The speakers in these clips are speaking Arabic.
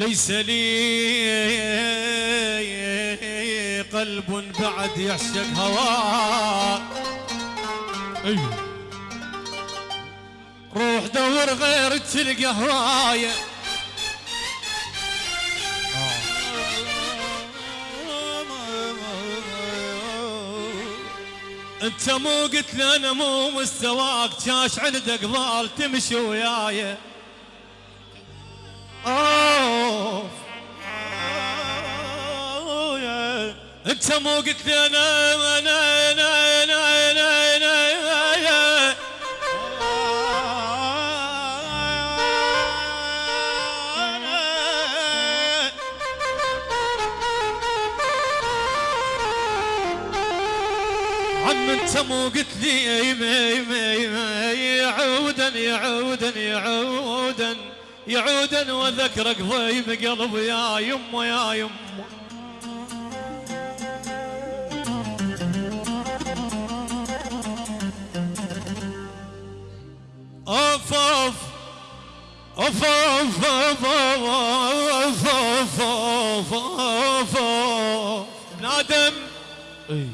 ليس لي قلب بعد يعشق هواك أيوه. روح دور غير تلقى هوايه أنت مو قلت لي أنا مو مستواك جاش عندك ضال تمشي وياي. اوف انت مو قلت لي أنا أنا أنا أنا أنا أنا, عم انت مو قلت لي يعودا يعودا يعودا يعودا وذكرك ضيب قلبي يا يمه يا يمه اوف اوف اوف اوف اوف اوف اوف اوف اوف نادم. اي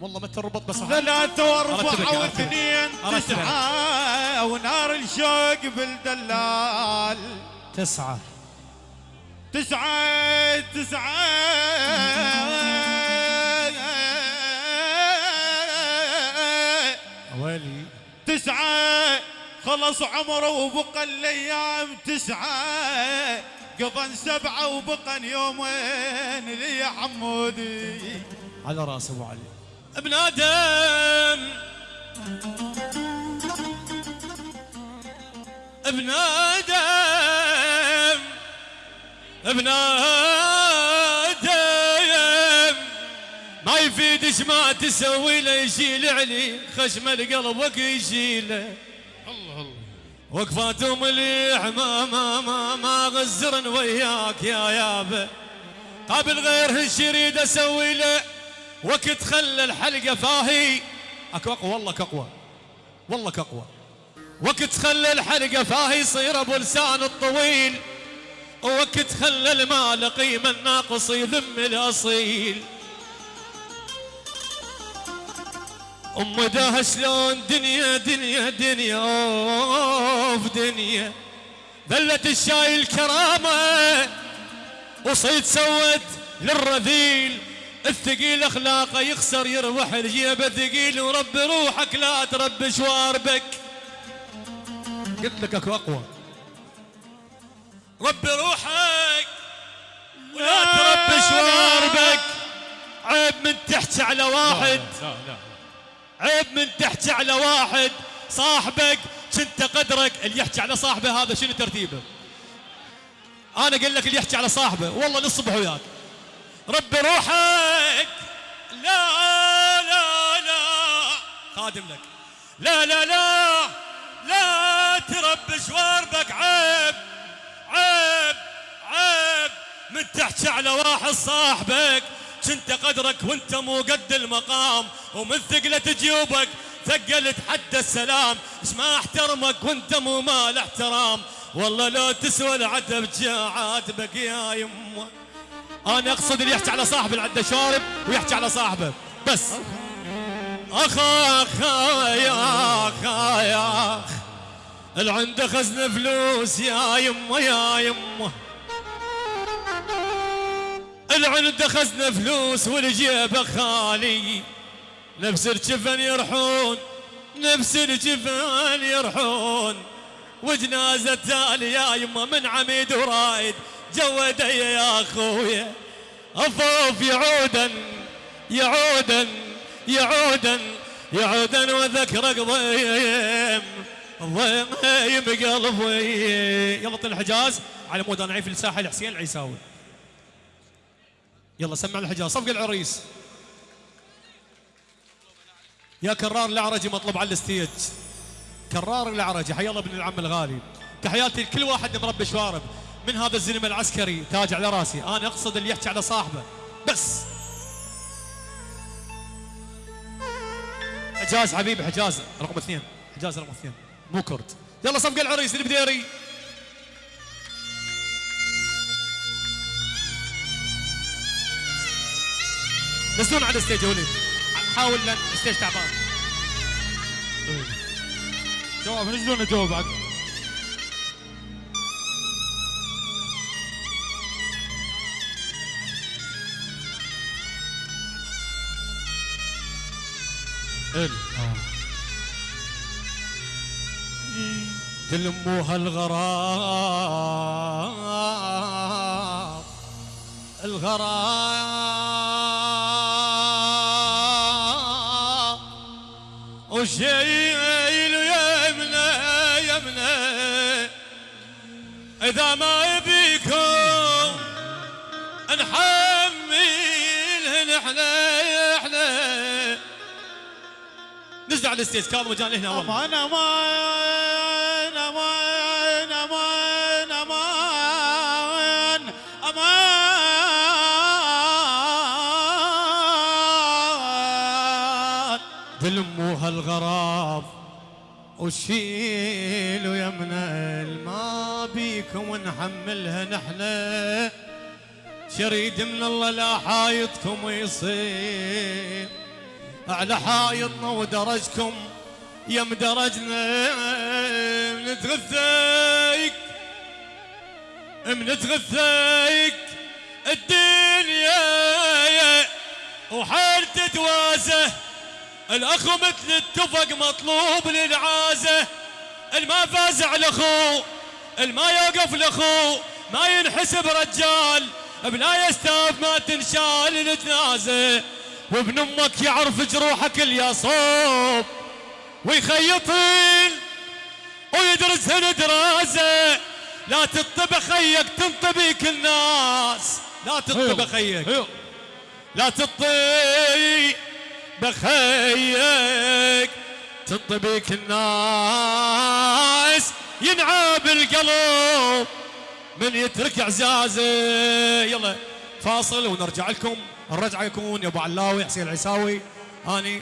والله ما تربط بس ثلاثة واربعة. واثنين. تسعة ونار الشوق بالدلال تسعة. تسعة تسعة. ويلي. تسعة خلص عمره وبقى الأيام تسعة. قضن سبعة وبقى يومين لي يا حمودي على رأس أبو علي. ابن آدم. ابن آدم. ابن آدم. ما يفيدش ما تسوي له يشيل علي خشم القلب يشيله الله الله. وقفات مليح ما ما ما ما غزرن وياك يا يابا. قابل غير الشريد أسوي له؟ وقت خلى الحلقة فاهي. أكو أقوى؟ والله أقوى. والله أقوى. وقت خلى الحلقة فاهي يصير أبو لسان الطويل. وقت خلى المال قيمة الناقص يذم الأصيل. أم ده شلون؟ دنيا دنيا دنيا. أوف دنيا. ذلت الشاي الكرامة. وصيد سوت للرذيل. الثقيل اخلاقه يخسر يربح الجيبه ثقيل ورب روحك لا ترب شواربك. قلت لك أكو أقوى. رب روحك ولا ترب شواربك. عيب من تحكي على واحد. لا لا عيب من تحكي على واحد. صاحبك كنت قدرك اللي يحكي على صاحبه هذا شنو ترتيبه؟ أنا أقول لك اللي يحكي على صاحبه والله للصبح وياك. رب روحك. لا لا لا. خادم لك. لا لا لا. لا ترب شواربك عيب عيب عيب. من تحكي على واحد صاحبك. كنت قدرك وانت مو قد المقام. ومن ثقلة جيوبك ثقلت حد السلام. إيش ما احترمك وانت مو مال احترام. والله لو تسوى العتب عاتبك يا يمه. أنا أقصد اللي يحكي على صاحبه عنده شارب ويحكي على صاحبه. بس. أخ أخ يا أخ يا أخ. اللي عنده خزنه فلوس يا يمه يا يمه عنده خزنه فلوس والجيبه خالي. نفس الجفن يرحون نفس الجفن يرحون. وجنازة تالي يا يما من عميد ورايد جودي يا اخويا افوف يعودا يعودا يعودا يعودا وذكرك ضيم ضيم قلبي. يلا الحجاز. على مود أنا عيف الساحل حسين العيساوي. يلا سمع الحجاز. صفق العريس. يا كرار العرجي مطلوب على ال stage. كرار العرجي حي الله ابن العم الغالي. تحياتي لكل واحد مربي شوارب. من هذا الزلم العسكري تاج على راسي. أنا أقصد اللي يحكي على صاحبه. بس. حجاز حبيبي حجاز. رقم اثنين. حجاز رقم اثنين. مو كرد. يلا صفق العريس البديري نزلون على الستيج وليد. حاول لأن الستيج تعبان. جواب نزلونا جواب بعد؟ إل. تلموها الغرام الغرام وشيل يمنى يمنى. إذا ما يبيكم نحملهن إحنا إحنا نزل على الستيج كاظم وجاني هنا والله أمان أمان أمان أمان أمان أمان تلموها الغراب وشيلوا يمنا ما بيكم ونحملها نحنا شريد من الله لا حايطكم يصير. على حايطنا ودرجكم يم درجنا نتغثيك. منتغثيك الدنيا وحال تتوازه الأخ مثل التفق مطلوب للعازة. الما فاز على أخوه الما يوقف لأخوه ما ينحسب رجال. بلا يستاف ما تنشال الجنازه وابن أمك يعرف جروحك اليصوب ويخيطين ويدرسهن دراسة. لا تطب خيك تنطبيك الناس. لا تطب خيك. لا تطي بخيك تنطبيك الناس. ينعاب القلب من يترك عزازه. يلا. فاصل ونرجع لكم. الرجعة يكون يا أبو علاوي حسين العساوي اني